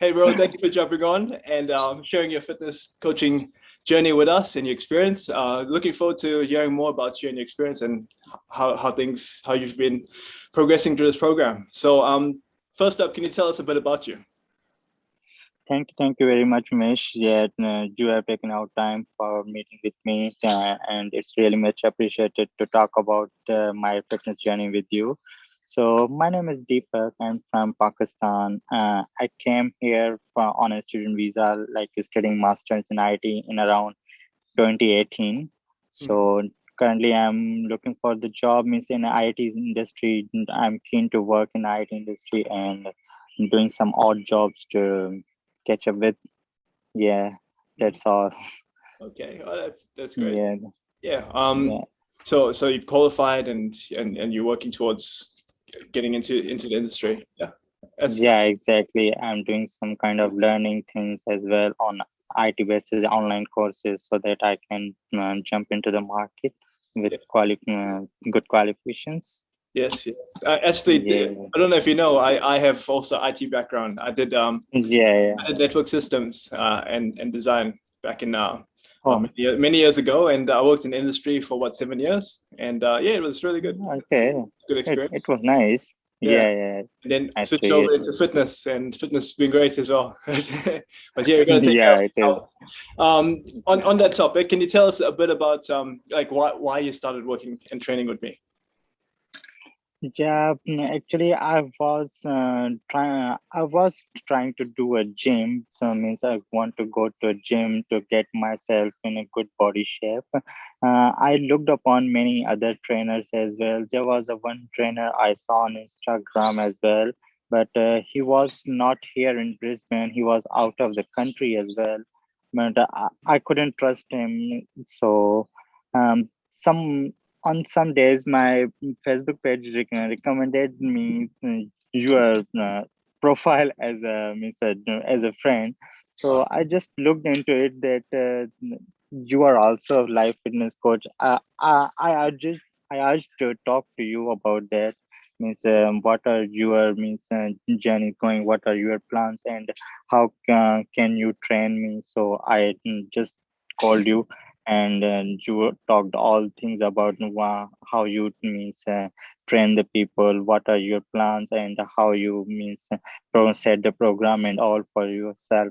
hey, bro, thank you for jumping on and um, sharing your fitness coaching journey with us and your experience. Uh, looking forward to hearing more about you and your experience and how, how things, how you've been progressing through this program. So um, first up, can you tell us a bit about you? Thank you, thank you very much, Mesh, Yeah, uh, you have taken out time for meeting with me, uh, and it's really much appreciated to talk about uh, my fitness journey with you. So my name is Deepak. I'm from Pakistan. Uh, I came here for, on a student visa, like studying masters in IT in around 2018. So mm-hmm. currently, I'm looking for the job means in IT industry. I'm keen to work in IT industry and doing some odd jobs to catch up with. Yeah, that's all. Okay, oh, that's that's great. Yeah, yeah. Um, yeah. so so you've qualified and and and you're working towards getting into into the industry. Yeah. That's... Yeah, exactly. I'm doing some kind of learning things as well on IT basis online courses so that I can uh, jump into the market with yeah. quali uh, good qualifications. Yes, yes. I actually, yeah. I don't know if you know, I, I have also IT background. I did um yeah, yeah. I did network systems uh, and and design back in uh oh. many, many years ago, and I worked in industry for what seven years, and uh, yeah, it was really good. Okay, good experience. It, it was nice. Yeah, yeah. yeah. And then I switched over into fitness, and fitness has been great as well. but yeah, we're gonna take yeah, it is. Um, on on that topic, can you tell us a bit about um like why why you started working and training with me? Yeah, actually, I was uh, trying. I was trying to do a gym. So means I want to go to a gym to get myself in a good body shape. Uh, I looked upon many other trainers as well. There was a one trainer I saw on Instagram as well, but uh, he was not here in Brisbane. He was out of the country as well. But I, I couldn't trust him. So um, some on some days my facebook page recommended me uh, your uh, profile as a as a friend. So i just looked into it that uh, you are also a life fitness coach. Uh, I, I urged i urged to talk to you about that. Means um, what are your means uh, journey going? What are your plans? And how uh, can you train me? So i mm, just called you and uh, you talked all things about how you means uh, train the people what are your plans and how you means uh, set the program and all for yourself.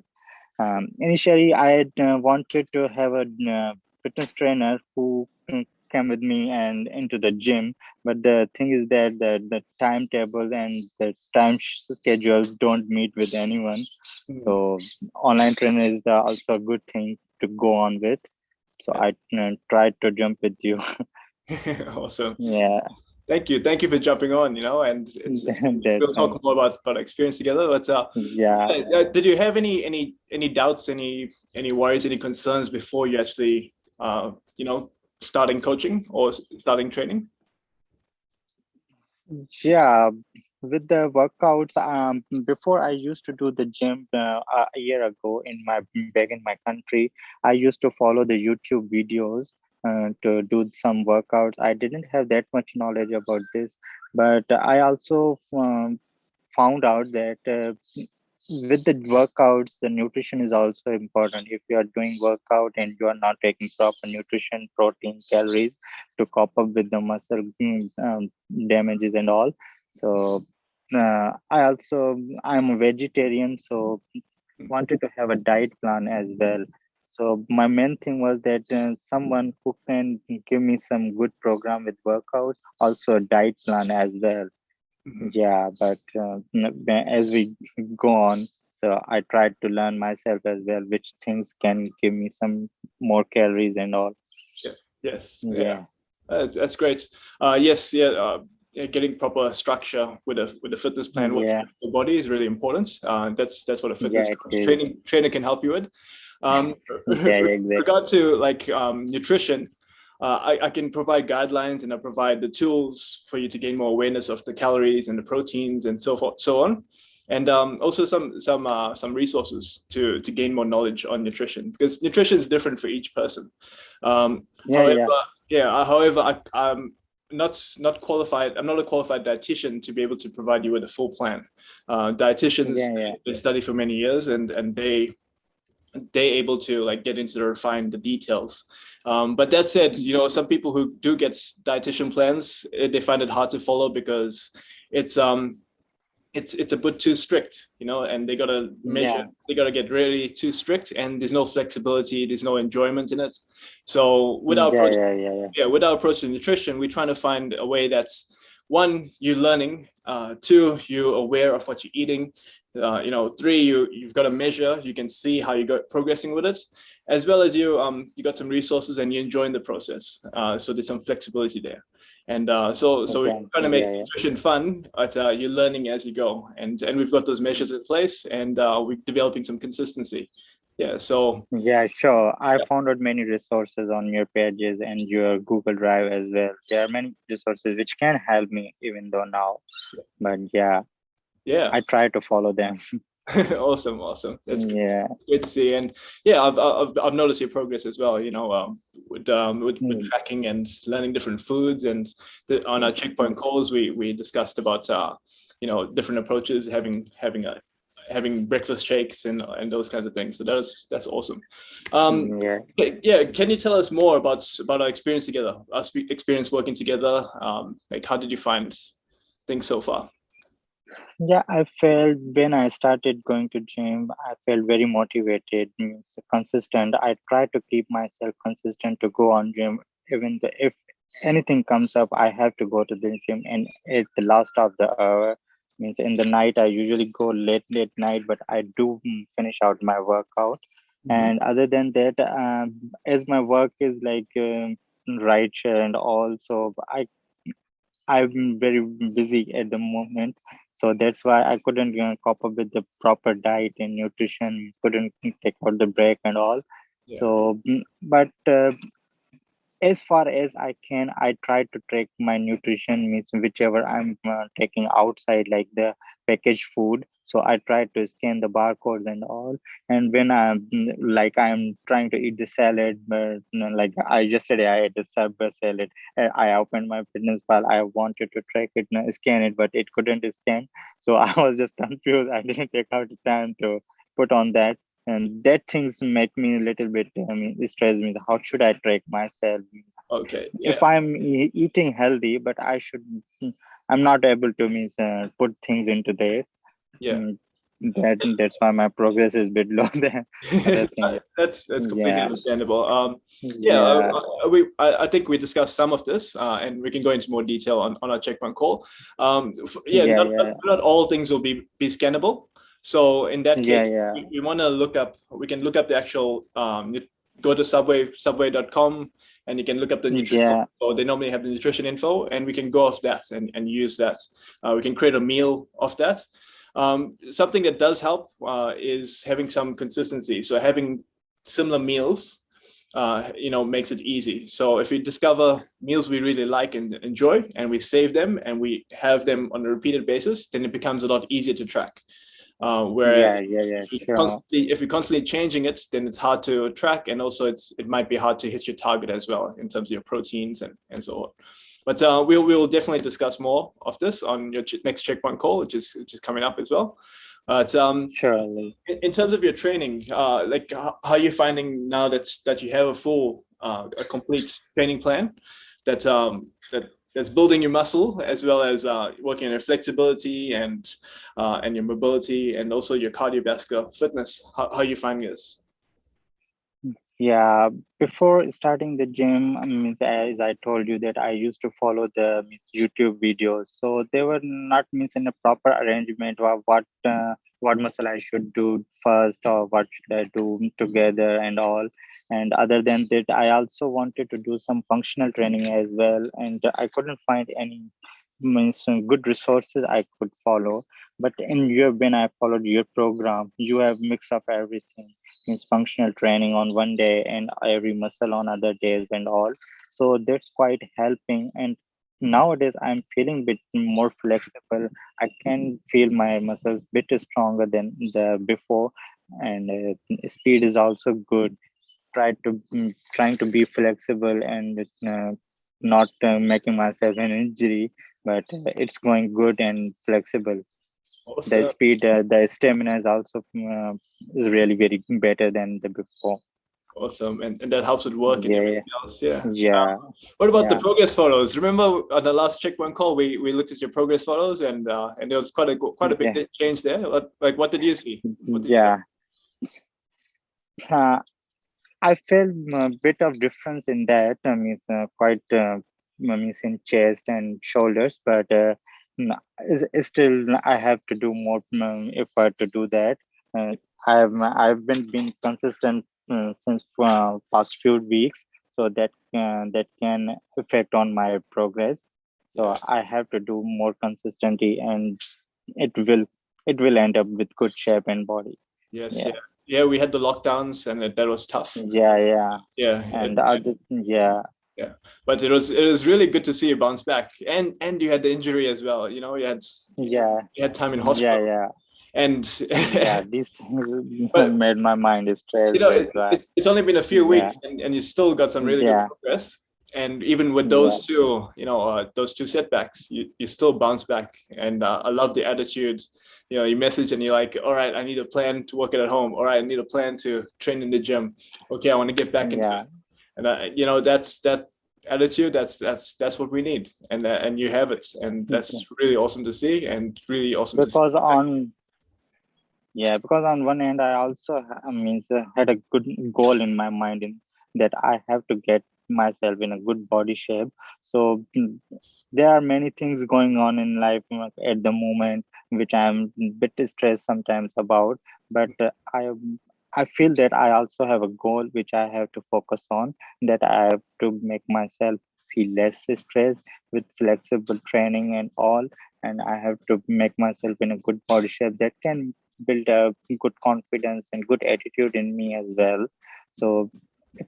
Um, initially i uh, wanted to have a uh, fitness trainer who mm, came with me and into the gym but the thing is that the, the timetable and the time schedules don't meet with anyone. Mm -hmm. so online trainer is the, also a good thing to go on with so i uh, tried to jump with you. Awesome. Yeah. Thank you. Thank you for jumping on you know and it's, we'll talk more about about experience together but uh, yeah. uh, did you have any any any doubts any any worries any concerns before you actually uh you know starting coaching or starting training? Yeah with the workouts um before i used to do the gym uh, a year ago in my back in my country i used to follow the youtube videos uh, to do some workouts. I didn't have that much knowledge about this but i also um, found out that uh, with the workouts the nutrition is also important. If you are doing workout and you are not taking proper nutrition protein calories to cope up with the muscle mm, um, damages and all so uh, i also i'm a vegetarian so wanted to have a diet plan as well. So my main thing was that uh, someone who can give me some good program with workouts also a diet plan as well. Mm-hmm. yeah but uh, as we go on so i tried to learn myself as well which things can give me some more calories and all. Yes yes yeah, yeah. That's, that's great. Uh yes yeah uh, getting proper structure with a with a fitness plan yeah. the body is really important. Uh, that's that's what a fitness yeah, training trainer can help you with. Um, yeah, exactly. regard to like um, nutrition, uh, I, I can provide guidelines and I provide the tools for you to gain more awareness of the calories and the proteins and so forth, so on. And um, also some some uh, some resources to to gain more knowledge on nutrition because nutrition is different for each person. Um, yeah, however, yeah. yeah. However, I, um, not not qualified. I'm not a qualified dietitian to be able to provide you with a full plan. Uh, dietitians yeah, yeah. they study for many years and and they they able to like get into the refine the details. Um, but that said, you know, some people who do get dietitian plans, eh, they find it hard to follow because it's um it's it's a bit too strict, you know, and they gotta measure, yeah. they gotta get really too strict, and there's no flexibility, there's no enjoyment in it. So with our yeah, approach, yeah, yeah, yeah. yeah, with our approach to nutrition, we're trying to find a way that's one, you're learning, uh, two, you're aware of what you're eating, uh, you know, three, you you've got a measure, you can see how you go progressing with it, as well as you um you got some resources and you're enjoying the process. Uh, so there's some flexibility there. And uh, so, so okay. we're trying to make yeah, yeah. fun, but uh, you're learning as you go. And and we've got those measures in place, and uh, we're developing some consistency. Yeah. So. Yeah, sure. I yeah. found out many resources on your pages and your Google Drive as well. There are many resources which can help me, even though now. But yeah. Yeah. I try to follow them. awesome awesome. That's yeah. Good to see. And yeah I've, I've i've noticed your progress as well you know um with um with, with hmm. tracking and learning different foods. And the, on our checkpoint calls we we discussed about uh you know different approaches having having a having breakfast shakes and and those kinds of things. So that's that's awesome. Um hmm, yeah. yeah can you tell us more about about our experience together our experience working together? Um like how did you find things so far yeah i felt when i started going to gym i felt very motivated means consistent. I try to keep myself consistent to go on gym. Even the, if anything comes up i have to go to the gym and at the last of the hour means in the night i usually go late late night but i do finish out my workout. Mm-hmm. and other than that um, as my work is like uh, right and also i i'm very busy at the moment so that's why i couldn't you know, cope up with the proper diet and nutrition couldn't take out the break and all yeah. so mm, but uh, as far as i can i try to track my nutrition means whichever i'm uh, taking outside like the packaged food. So i try to scan the barcodes and all. And when i'm like i'm trying to eat the salad but you know, like i yesterday i ate the subway salad. I opened my fitness pal i wanted to track it and scan it but it couldn't scan. So i was just confused. I didn't take out the time to put on that and that things make me a little bit i mean it stresses me how should i track myself? Okay yeah. if i'm e eating healthy but i should i'm not able to means uh, put things into there. Yeah. Mm, that that's why my progress is a bit low there. That's that's completely yeah. understandable. Um yeah, yeah. Uh, we I, I, think we discussed some of this uh, and we can go into more detail on, on our checkpoint call. Um yeah, yeah, not, not, not, all things will be be scannable so in that case yeah, yeah. we, we want to look up we can look up the actual um go to subway subway.com and you can look up the nutrition yeah. or they normally have the nutrition info and we can go off that and, and use that uh, we can create a meal of that um, something that does help uh, is having some consistency. So having similar meals, uh, you know, makes it easy. So if we discover meals we really like and enjoy and we save them and we have them on a repeated basis, then it becomes a lot easier to track. Uh, whereas yeah, yeah, yeah, if, sure. constantly, if you're constantly changing it, then it's hard to track, and also it's it might be hard to hit your target as well in terms of your proteins and and so on. But uh, we'll we'll definitely discuss more of this on your next checkpoint call, which is which is coming up as well. But um, surely, in, in, terms of your training, uh, like how, how are you finding now that that you have a full, uh, a complete training plan that um, that that's building your muscle as well as uh, working on your flexibility and uh, and your mobility and also your cardiovascular fitness. How, how you find this? yeah before starting the gym means as i told you that i used to follow the youtube videos so they were not means in a proper arrangement of what uh, what muscle i should do first or what should i do together and all and other than that i also wanted to do some functional training as well. And i couldn't find any means good resources i could follow. But in your when i followed your program. You have mix up everything means functional training on one day and every muscle on other days and all. So that's quite helping. And nowadays i'm feeling bit more flexible. I can feel my muscles bit stronger than the before. And uh, speed is also good try to mm, trying to be flexible and uh, not uh, making myself an injury, but uh, it's going good and flexible. Awesome. The speed, uh, the stamina is also uh, is really very better than the before. Awesome, and, and that helps with work and yeah. everything else. Yeah. Yeah. Um, what about yeah. the progress photos? Remember on the last checkpoint call, we, we looked at your progress photos, and uh, and there was quite a quite a big yeah. change there. Like, what did you see? Did yeah. You uh, I felt a bit of difference in that. I mean, uh, quite uh, I mean, in chest and shoulders, but uh, still I have to do more um, effort to do that. Uh, I've I've been being consistent uh, since uh, past few weeks, so that uh, that can affect on my progress. So I have to do more consistently, and it will it will end up with good shape and body. Yes, yeah. yeah yeah we had the lockdowns and that was tough. Yeah yeah. Yeah. And it, other, yeah. Yeah. But it was it was really good to see you bounce back. And and you had the injury as well you know you had yeah. you had time in hospital. Yeah yeah. And yeah these things but, made my mind stressed you know it, it, it's only been a few yeah. weeks and, and you still got some really yeah. good progress and even with those two you know uh, those two setbacks you, you still bounce back. And uh, i love the attitude. You know you message and you're like all right i need a plan to work it at home. All right i need a plan to train in the gym. Okay i want to get back into yeah. it and I, you know that's that attitude that's that's that's what we need. And uh, and you have it. And that's really awesome to see and really awesome because on yeah because on one end i also I mean, had a good goal in my mind in that i have to get myself in a good body shape. So mm, there are many things going on in life at the moment which i'm a bit stressed sometimes about. But uh, i i feel that i also have a goal which i have to focus on that i have to make myself feel less stressed with flexible training and all. And i have to make myself in a good body shape that can build a good confidence and good attitude in me as well. So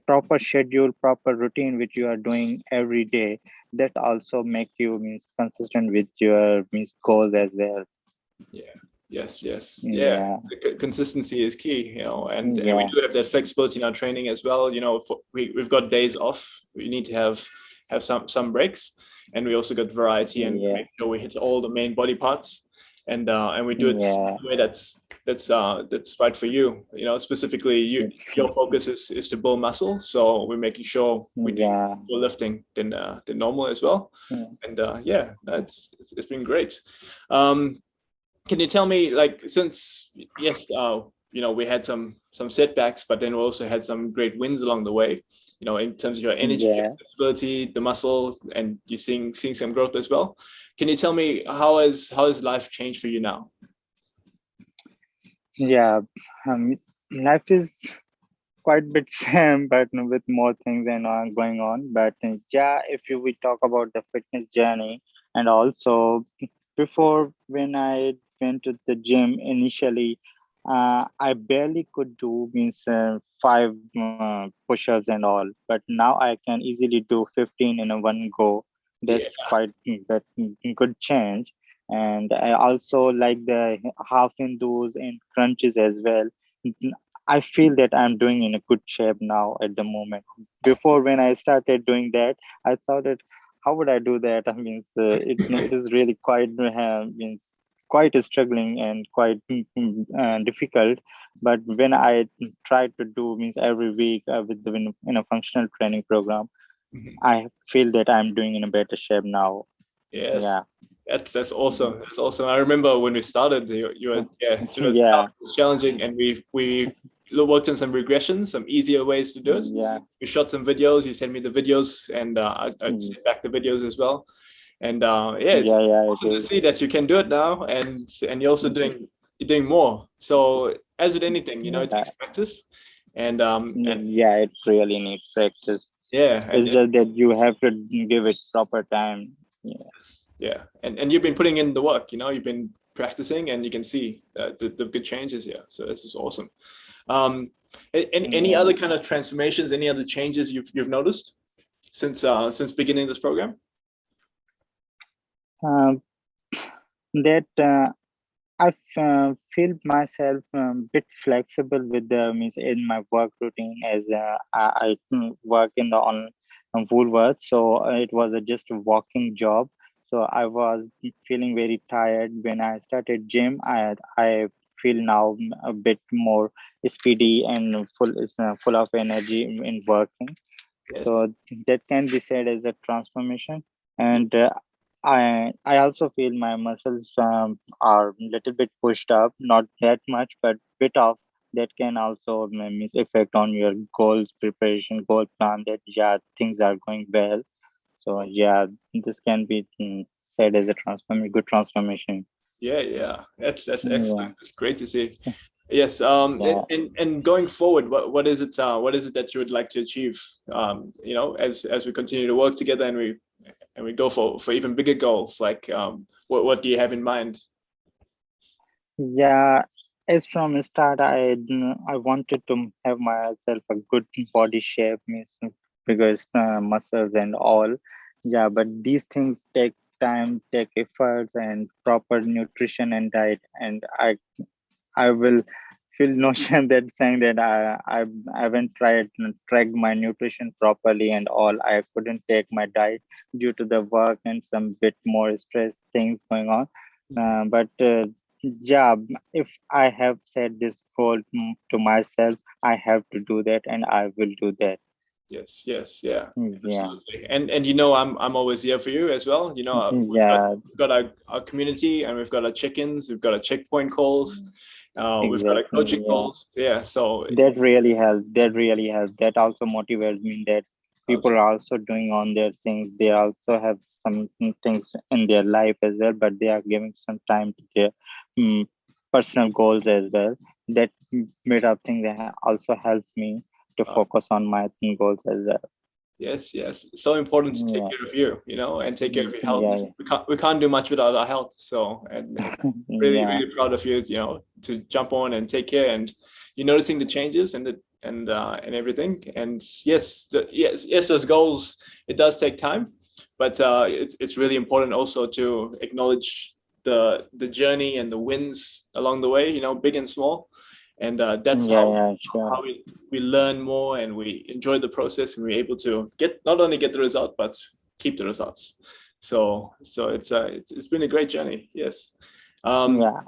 proper schedule proper routine which you are doing every day that also make you means consistent with your means goals as well yeah yes yes yeah, yeah. consistency is key you know and, yeah. and, we do have that flexibility in our training as well you know for, we, we've got days off we need to have have some some breaks and we also got variety and yeah. make sure we hit all the main body parts and uh, and we do it yeah. the way that's that's uh, that's right for you. You know, specifically, you your focus is is to build muscle, so we're making sure we yeah. do more lifting than uh, than normal as well. Yeah. And uh, yeah, that's it's, it's been great. Um, can you tell me, like, since yes, uh, you know, we had some some setbacks, but then we also had some great wins along the way. You know, in terms of your energy, yeah. flexibility, the muscle, and you're seeing seeing some growth as well. Can you tell me how has how has life changed for you now? Yeah, um, life is quite bit same, but with more things and uh, going on. But uh, yeah, if you we talk about the fitness journey, and also before when I went to the gym initially, uh, I barely could do means uh, five uh, push-ups and all, but now I can easily do 15 in a one go. That's yeah. quite that good change. And i also like the half hindus and crunches as well. I feel that i'm doing in a good shape now at the moment. Before when i started doing that i thought that how would i do that? I mean uh, it, it is really quite uh, means quite struggling and quite uh, difficult but when i try to do means every week uh, with the in a functional training program mm-hmm. I feel that I'm doing in a better shape now. Yes. Yeah. That's that's awesome. That's awesome. I remember when we started, you, you were yeah, yeah. It's challenging, and we we worked on some regressions, some easier ways to do it. Yeah. We shot some videos. You sent me the videos, and uh, I, I mm. sent back the videos as well. And uh, yeah, it's yeah, yeah, awesome to see that you can do it now, and and you're also doing you're doing more. So as with anything, you know, it takes practice, and um, and yeah, it really needs practice. Yeah it's just that you have to give it proper time. Yeah. Yeah and and you've been putting in the work you know you've been practicing and you can see uh, the, the good changes here. So this is awesome. Um any, any other kind of transformations any other changes you've you've noticed since uh since beginning this program that uh, I uh, feel myself a um, bit flexible with the means in my work routine as uh, I, I, work in the on um, Woolworths. So it was a just a walking job. So I was feeling very tired when I started gym. I I feel now a bit more speedy and full is uh, full of energy in working. Yes. So that can be said as a transformation. And uh, I I also feel my muscles um, are a little bit pushed up, not that much, but bit of that can also maybe affect on your goals preparation goal plan that yeah things are going well. So yeah this can be mm, said as a transform good transformation. Yeah yeah. That's that's excellent. Yeah. it's great to see yes um yeah. and, and going forward what what is it uh what is it that you would like to achieve um you know as as we continue to work together and we and we go for for even bigger goals like um what what do you have in mind yeah as from the start i i wanted to have myself a good body shape because uh, muscles and all yeah but these things take time take efforts and proper nutrition and diet and i i will feel notion that saying that I, I haven't tried track my nutrition properly and all. I couldn't take my diet due to the work and some bit more stress things going on. Uh, but uh, yeah, if I have set this goal to myself, I have to do that, and I will do that. Yes, yes, yeah, mm, yeah. And and you know, I'm I'm always here for you as well. You know, uh, we've yeah, got, we've got our, our community, and we've got our check-ins, we've got our checkpoint calls. Uh, exactly. We've got a coaching yeah. Yeah, so that really helps. That really helps. That also motivates me. That people are also doing on their things. They also have some things in their life as well, but they are giving some time to their um, personal goals as well. That made up thing that also helps me to focus on my goals as well yes yes. So important to take yeah. care of you you know and take care of your health. Yeah, yeah. we can't we can't do much without our health so and really really proud of you you know to jump on and take care and you're noticing the changes and the and uh and everything. And yes the, yes yes those goals it does take time but uh it's, it's really important also to acknowledge the the journey and the wins along the way you know big and small and uh, that's yeah, how, yeah, sure. how we, we learn more and we enjoy the process and we're able to get not only get the result but keep the results. So so it's uh it's, it's been a great journey yes. Um yeah.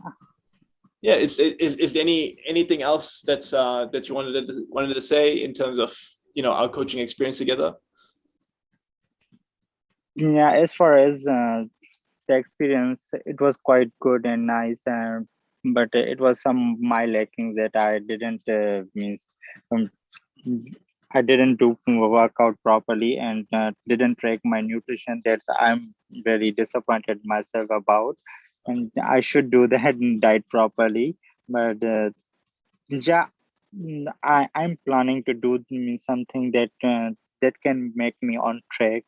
yeah it's it, is, is any anything else that's uh that you wanted to wanted to say in terms of you know our coaching experience together? Yeah as far as uh the experience it was quite good and nice and but it was some my lacking that I didn't uh, means um, I didn't do workout properly and uh, didn't track my nutrition. That's I'm very disappointed myself about, and I should do that diet properly. But uh, yeah, I I'm planning to do something that uh, that can make me on track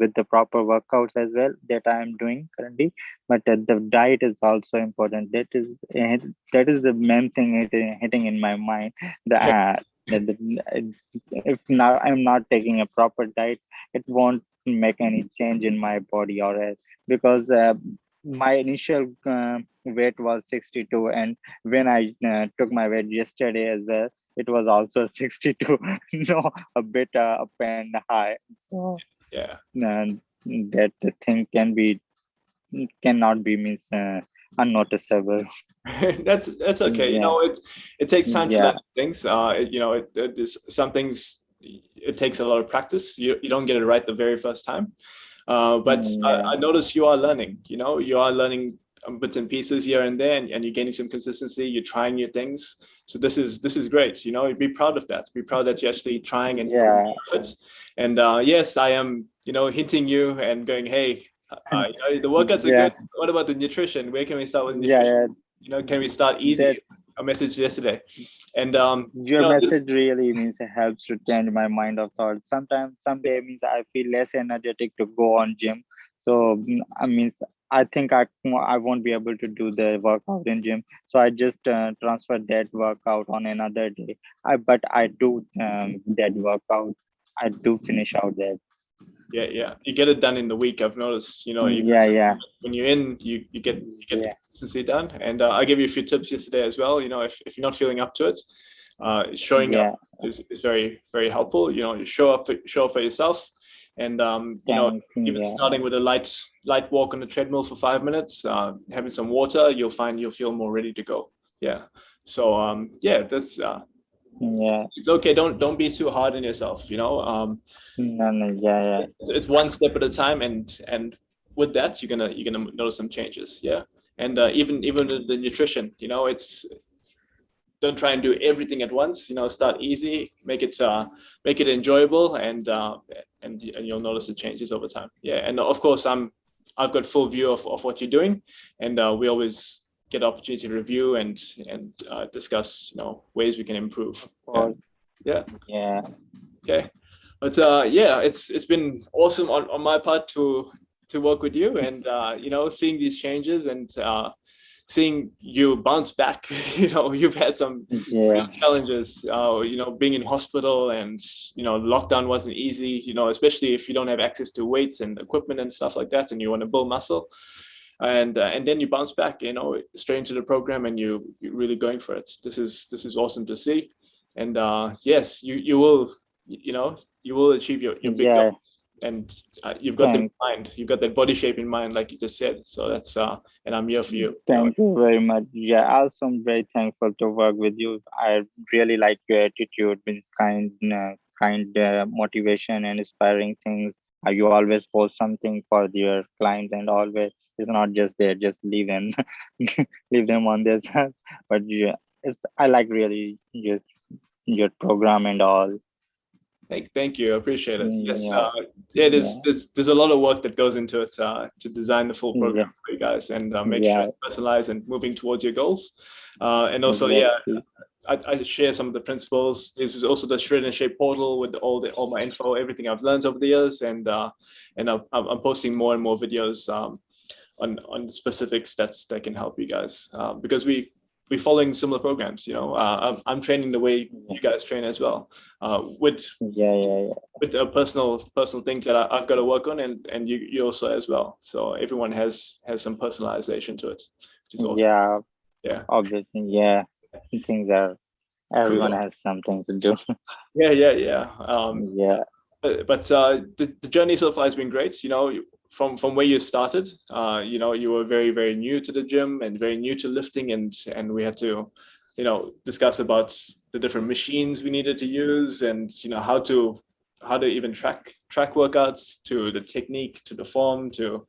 with the proper workouts as well that i am doing currently. But uh, the diet is also important. That is uh, that is the main thing hitting in my mind. The, uh, the, if now i'm not taking a proper diet it won't make any change in my body or else because uh, my initial uh, weight was 62 and when i uh, took my weight yesterday as well it was also 62 no a bit uh, up and high. So yeah. and that the thing can be cannot be miss uh, unnoticeable. That's that's okay. Yeah. you know it it takes time to yeah. learn things. Uh you know it, it, this, some things it takes a lot of practice. You, you don't get it right the very first time. Uh, but yeah. I, I notice you are learning you know you are learning bits and pieces here and there and, and, you're gaining some consistency you're trying new things. So this is this is great you know be proud of that. Be proud that you're actually trying and yeah. and uh, yes i am you know hinting you and going hey uh, you know, the workouts are yeah. good. What about the nutrition? Where can we start with nutrition? yeah, yeah. you know can we start easy? that, a message yesterday. And um your you know, message this, really means it helps to change my mind of thought. Sometimes someday means i feel less energetic to go on gym. So mm, i mean I think I I won't be able to do the workout in gym, so I just uh, transfer that workout on another day. I but I do um, that workout. I do finish out that. Yeah, yeah, you get it done in the week. I've noticed. You know, you yeah, yeah. When you're in, you you get you get yeah. consistency done. And uh, I gave you a few tips yesterday as well. You know, if if you're not feeling up to it, uh, showing yeah. up is, is very very helpful. You know, you show up for, show up for yourself And um, you know, even yeah. starting with a light light walk on the treadmill for five minutes, uh, having some water, you'll find you'll feel more ready to go. Yeah. So um, yeah, that's uh, yeah it's okay don't don't be too hard on yourself you know um no, no, yeah yeah it's, it's, one step at a time and and with that you're gonna you're gonna notice some changes yeah and uh, even even the, the nutrition you know it's don't try and do everything at once you know start easy make it uh make it enjoyable and uh and, and you'll notice the changes over time. Yeah and of course i'm i've got full view of, of what you're doing and uh, we always get opportunity to review and and uh, discuss you know ways we can improve. Yeah. Yeah, yeah. okay. But uh yeah it's it's been awesome on, on my part to to work with you and uh you know seeing these changes and uh seeing you bounce back you know you've had some yeah. challenges uh you know being in hospital and you know lockdown wasn't easy you know especially if you don't have access to weights and equipment and stuff like that and you want to build muscle and uh, and then you bounce back you know straight into the program and you you're really going for it this is this is awesome to see and uh yes you you will you know you will achieve your, your big yeah. goal and uh, you've got Thanks. the mind. You've got that body shape in mind like you just said. So that's uh and i'm here for you. Thank you very much. Yeah also i'm very thankful to work with you. I really like your attitude with kind uh, kind uh, motivation and inspiring things. Uh, you always post something for your clients and always it's not just there just leave them leave them on their side. But yeah it's i like really your your program and all Thank, thank you. I appreciate it. Yes, yeah. Uh, yeah, there's, yeah. there's there's a lot of work that goes into it uh, to design the full program yeah. for you guys and uh, make sure it's personalized and moving towards your goals. Uh, and also, exactly. yeah, I, I, share some of the principles. This is also the Shred and Shape portal with all the all my info, everything I've learned over the years, and uh, and I'm, I'm posting more and more videos um, on on specifics that's that can help you guys um, because we we're following similar programs. You know, uh, I'm, I'm training the way you guys train as well, uh, with yeah, yeah, yeah. with uh, personal personal things that I, have got to work on, and and you, you also as well. So everyone has has some personalization to it. Awesome. Yeah, yeah, obviously, yeah. Things are everyone cool. has something to do. yeah, yeah, yeah. Um, yeah. But, but uh, the, the journey so far has been great. You know, from from where you started uh, you know you were very very new to the gym and very new to lifting and and we had to you know discuss about the different machines we needed to use and you know how to how to even track track workouts to the technique to the form to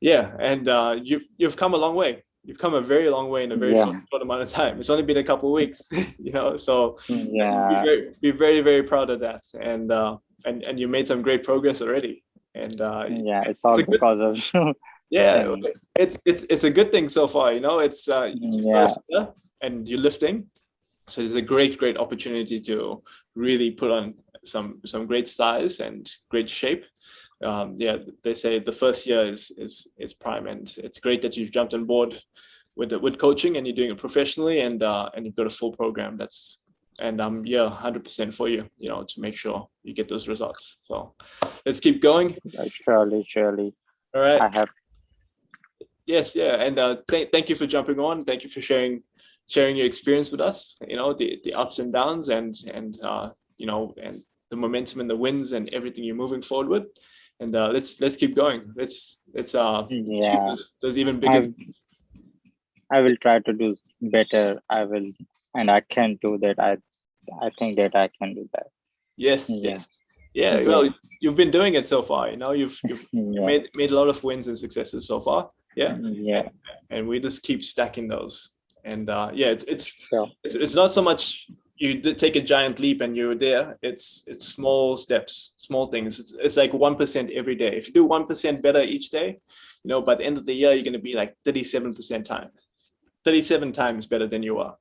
yeah and uh, you've you've come a long way. You've come a very long way in a very yeah. short, short, amount of time. It's only been a couple of weeks you know so yeah. be very, be very very proud of that. And uh and and you made some great progress already and uh, yeah it's all it's because of yeah it's it's it's a good thing so far you know? It's uh it's yeah. Year and you're lifting. So it's a great great opportunity to really put on some some great size and great shape. Um yeah they say the first year is is is prime and it's great that you've jumped on board with the, with coaching and you're doing it professionally and uh and you've got a full program that's and I'm yeah 100% for you you know to make sure you get those results. So let's keep going. Surely surely. All right. I have yes yeah and uh th thank you for jumping on. Thank you for sharing sharing your experience with us you know the the ups and downs and and uh you know and the momentum and the wins and everything you're moving forward with. And uh let's let's keep going. Let's let's uh yeah. those, even bigger. I, I will try to do better. I will and I can do that. I I think that I can do that. Yes, yeah. yes, yeah. Well, you've been doing it so far. You know, you've, you've yeah. made made a lot of wins and successes so far. Yeah, yeah. And we just keep stacking those. And uh, yeah, it's it's, it's it's not so much you take a giant leap and you're there. It's it's small steps, small things. It's, it's like one percent every day. If you do one percent better each day, you know, by the end of the year, you're going to be like thirty-seven percent time, thirty-seven times better than you are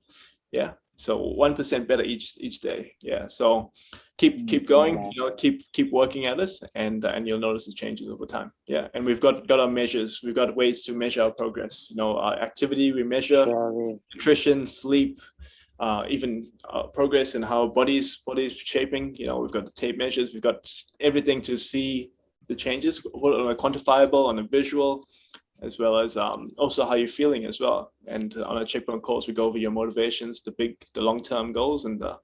yeah so one percent better each each day. Yeah. So keep keep going you know keep keep working at this and uh, and you'll notice the changes over time. Yeah. And we've got got our measures. We've got ways to measure our progress. You know our activity we measure nutrition sleep uh, even uh, progress in how bodies bodies shaping. You know we've got the tape measures. We've got everything to see the changes. On a quantifiable on a visual as well as um, also how you're feeling as well. And on a checkpoint course, we go over your motivations, the big, the long-term goals, and the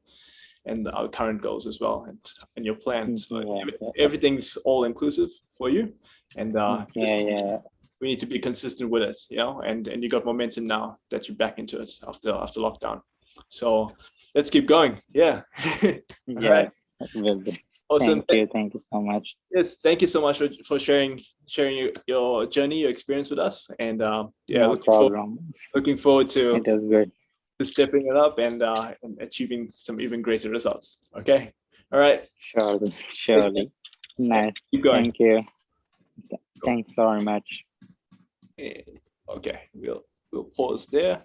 and our current goals as well and, and your plan. So yeah. everything's all inclusive for you. And uh, yeah, yeah. we need to be consistent with it, you know, and, and you got momentum now that you're back into it after after lockdown. So let's keep going. Yeah. yeah. Right. Awesome. Thank you. Thank you so much. Yes, thank you so much for, for sharing sharing your your journey, your experience with us. And um, yeah, no looking, forward, looking forward to it is good. To stepping it up and, uh, and achieving some even greater results. Okay. All right. Surely. Surely. Nice. Keep going. Thank you. Thanks so much. Okay, we'll we'll pause there.